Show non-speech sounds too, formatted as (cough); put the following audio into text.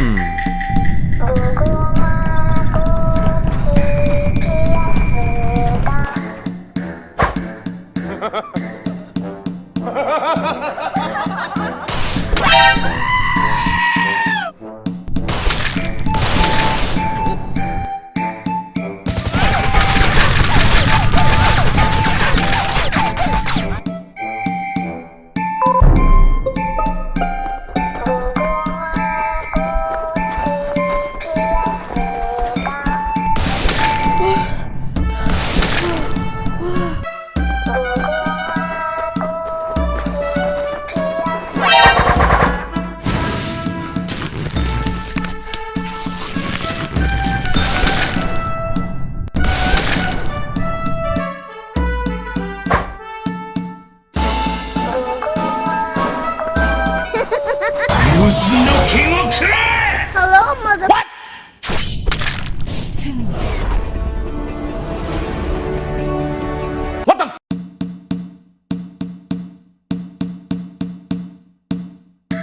음. (laughs) 人の剣をくれ Hello, mother... What?